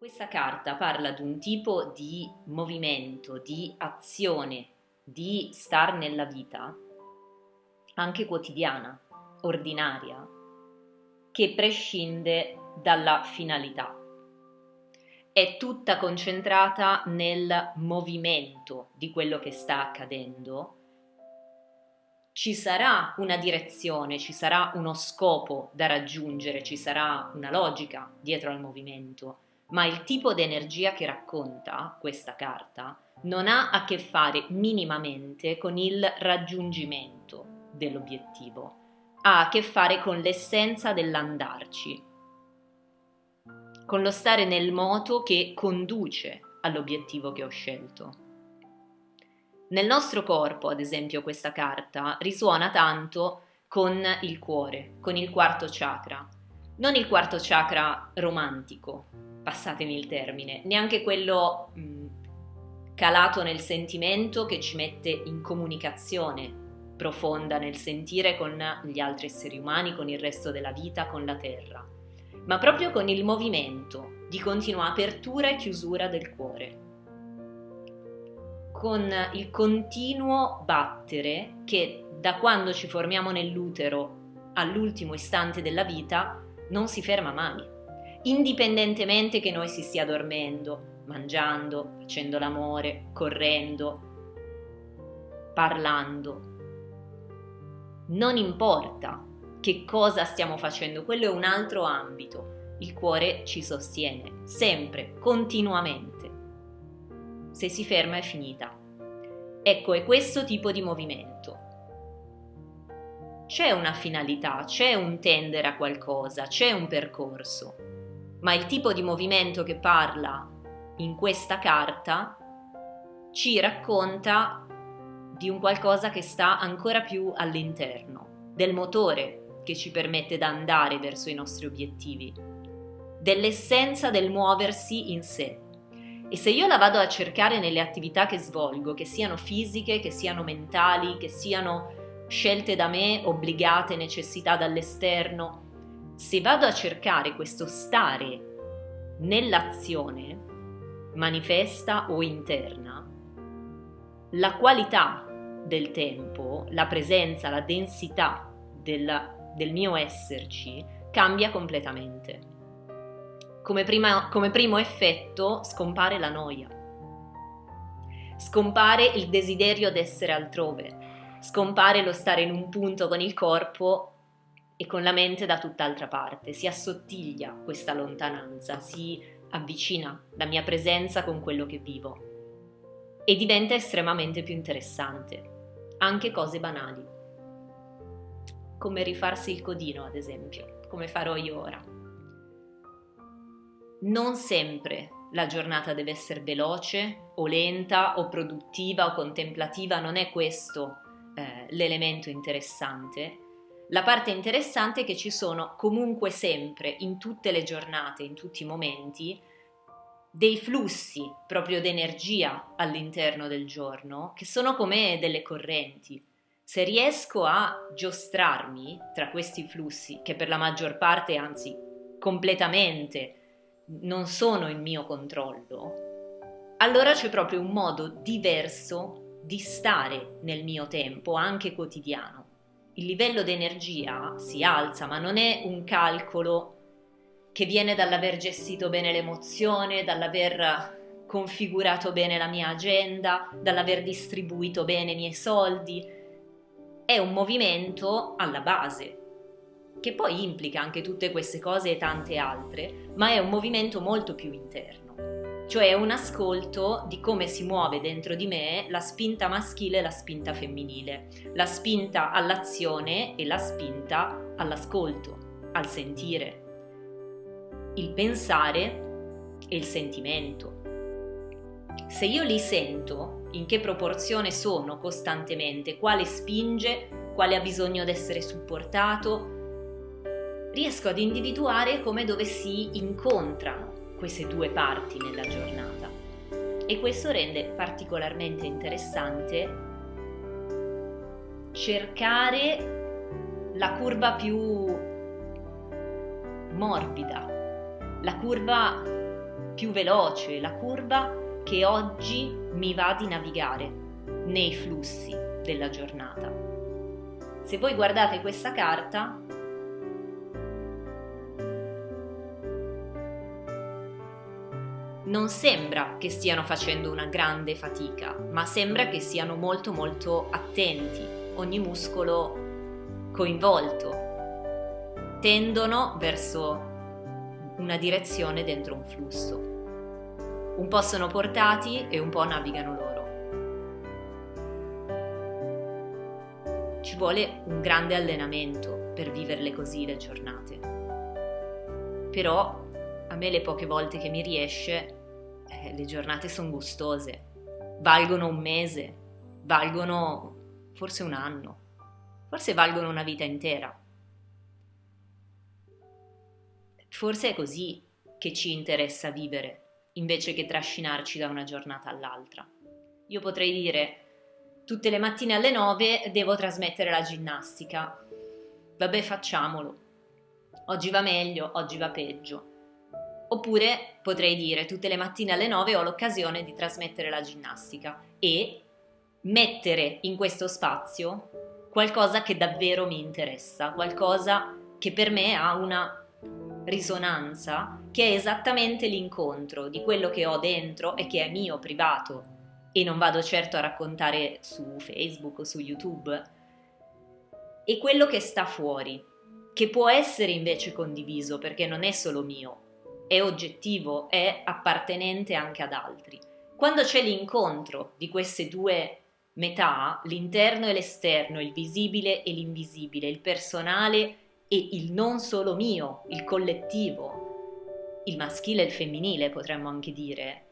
Questa carta parla di un tipo di movimento, di azione, di star nella vita, anche quotidiana, ordinaria, che prescinde dalla finalità. È tutta concentrata nel movimento di quello che sta accadendo. Ci sarà una direzione, ci sarà uno scopo da raggiungere, ci sarà una logica dietro al movimento ma il tipo di energia che racconta questa carta non ha a che fare minimamente con il raggiungimento dell'obiettivo, ha a che fare con l'essenza dell'andarci, con lo stare nel moto che conduce all'obiettivo che ho scelto. Nel nostro corpo, ad esempio, questa carta risuona tanto con il cuore, con il quarto chakra, non il quarto chakra romantico, passatemi il termine, neanche quello mh, calato nel sentimento che ci mette in comunicazione profonda nel sentire con gli altri esseri umani, con il resto della vita, con la terra, ma proprio con il movimento di continua apertura e chiusura del cuore, con il continuo battere che da quando ci formiamo nell'utero all'ultimo istante della vita non si ferma mai indipendentemente che noi si stia dormendo, mangiando, facendo l'amore, correndo, parlando. Non importa che cosa stiamo facendo, quello è un altro ambito. Il cuore ci sostiene, sempre, continuamente. Se si ferma è finita. Ecco, è questo tipo di movimento. C'è una finalità, c'è un tendere a qualcosa, c'è un percorso ma il tipo di movimento che parla in questa carta ci racconta di un qualcosa che sta ancora più all'interno, del motore che ci permette di andare verso i nostri obiettivi, dell'essenza del muoversi in sé. E se io la vado a cercare nelle attività che svolgo, che siano fisiche, che siano mentali, che siano scelte da me, obbligate, necessità dall'esterno, se vado a cercare questo stare nell'azione, manifesta o interna, la qualità del tempo, la presenza, la densità del, del mio esserci cambia completamente. Come, prima, come primo effetto scompare la noia, scompare il desiderio di essere altrove, scompare lo stare in un punto con il corpo e con la mente da tutt'altra parte, si assottiglia questa lontananza, si avvicina la mia presenza con quello che vivo e diventa estremamente più interessante, anche cose banali, come rifarsi il codino ad esempio, come farò io ora. Non sempre la giornata deve essere veloce o lenta o produttiva o contemplativa, non è questo eh, l'elemento interessante, la parte interessante è che ci sono comunque sempre, in tutte le giornate, in tutti i momenti, dei flussi proprio d'energia all'interno del giorno che sono come delle correnti. Se riesco a giostrarmi tra questi flussi, che per la maggior parte, anzi completamente, non sono il mio controllo, allora c'è proprio un modo diverso di stare nel mio tempo, anche quotidiano il livello di energia si alza, ma non è un calcolo che viene dall'aver gestito bene l'emozione, dall'aver configurato bene la mia agenda, dall'aver distribuito bene i miei soldi. È un movimento alla base, che poi implica anche tutte queste cose e tante altre, ma è un movimento molto più interno cioè un ascolto di come si muove dentro di me la spinta maschile e la spinta femminile, la spinta all'azione e la spinta all'ascolto, al sentire, il pensare e il sentimento. Se io li sento, in che proporzione sono costantemente, quale spinge, quale ha bisogno di essere supportato, riesco ad individuare come dove si incontrano queste due parti nella giornata e questo rende particolarmente interessante cercare la curva più morbida, la curva più veloce, la curva che oggi mi va di navigare nei flussi della giornata. Se voi guardate questa carta, non sembra che stiano facendo una grande fatica, ma sembra che siano molto molto attenti, ogni muscolo coinvolto. Tendono verso una direzione dentro un flusso. Un po' sono portati e un po' navigano loro. Ci vuole un grande allenamento per viverle così le giornate. Però a me le poche volte che mi riesce eh, le giornate sono gustose, valgono un mese, valgono forse un anno, forse valgono una vita intera. Forse è così che ci interessa vivere, invece che trascinarci da una giornata all'altra. Io potrei dire, tutte le mattine alle 9 devo trasmettere la ginnastica. Vabbè, facciamolo. Oggi va meglio, oggi va peggio. Oppure potrei dire tutte le mattine alle 9 ho l'occasione di trasmettere la ginnastica e mettere in questo spazio qualcosa che davvero mi interessa, qualcosa che per me ha una risonanza che è esattamente l'incontro di quello che ho dentro e che è mio, privato, e non vado certo a raccontare su Facebook o su YouTube, e quello che sta fuori, che può essere invece condiviso perché non è solo mio, è oggettivo, è appartenente anche ad altri. Quando c'è l'incontro di queste due metà, l'interno e l'esterno, il visibile e l'invisibile, il personale e il non solo mio, il collettivo, il maschile e il femminile potremmo anche dire,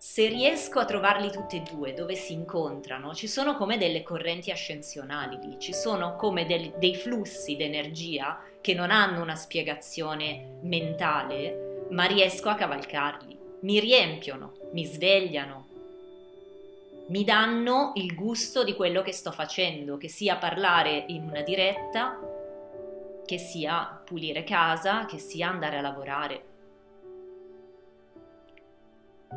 se riesco a trovarli tutti e due dove si incontrano, ci sono come delle correnti ascensionali lì, ci sono come del, dei flussi d'energia che non hanno una spiegazione mentale, ma riesco a cavalcarli. Mi riempiono, mi svegliano, mi danno il gusto di quello che sto facendo, che sia parlare in una diretta, che sia pulire casa, che sia andare a lavorare.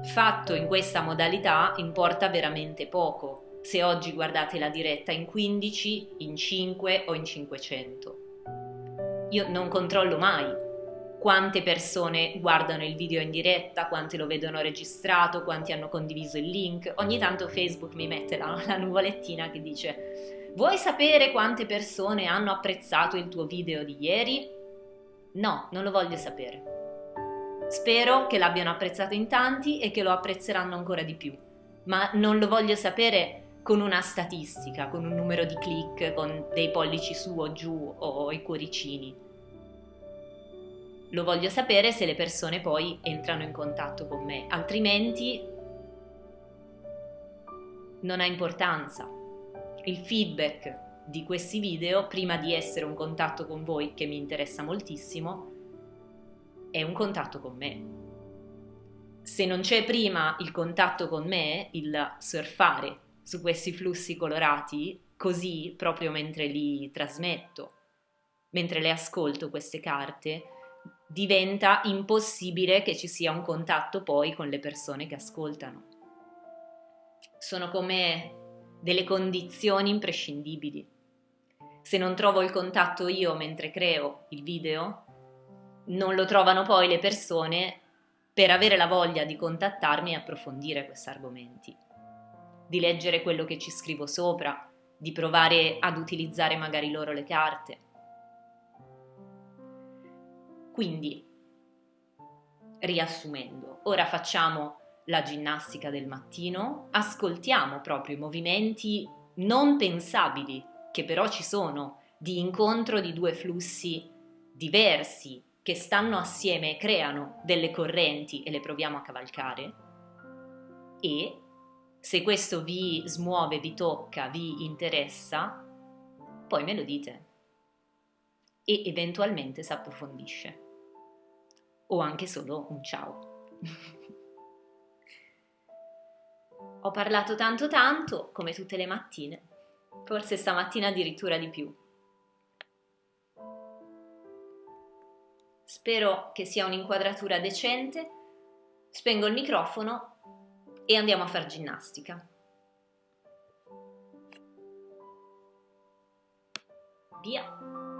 Fatto in questa modalità importa veramente poco, se oggi guardate la diretta in 15, in 5 o in 500 io non controllo mai quante persone guardano il video in diretta, quante lo vedono registrato, quanti hanno condiviso il link. Ogni tanto Facebook mi mette la, la nuvolettina che dice vuoi sapere quante persone hanno apprezzato il tuo video di ieri? No, non lo voglio sapere. Spero che l'abbiano apprezzato in tanti e che lo apprezzeranno ancora di più, ma non lo voglio sapere con una statistica, con un numero di click, con dei pollici su o giù o i cuoricini. Lo voglio sapere se le persone poi entrano in contatto con me, altrimenti non ha importanza. Il feedback di questi video, prima di essere un contatto con voi che mi interessa moltissimo, è un contatto con me. Se non c'è prima il contatto con me, il surfare su questi flussi colorati, così proprio mentre li trasmetto, mentre le ascolto queste carte, diventa impossibile che ci sia un contatto poi con le persone che ascoltano. Sono come delle condizioni imprescindibili. Se non trovo il contatto io mentre creo il video, non lo trovano poi le persone per avere la voglia di contattarmi e approfondire questi argomenti di leggere quello che ci scrivo sopra, di provare ad utilizzare magari loro le carte. Quindi, riassumendo, ora facciamo la ginnastica del mattino, ascoltiamo proprio i movimenti non pensabili, che però ci sono, di incontro di due flussi diversi che stanno assieme e creano delle correnti e le proviamo a cavalcare e se questo vi smuove, vi tocca, vi interessa, poi me lo dite e eventualmente si approfondisce. O anche solo un ciao. Ho parlato tanto tanto, come tutte le mattine, forse stamattina addirittura di più. Spero che sia un'inquadratura decente. Spengo il microfono e andiamo a fare ginnastica. Via!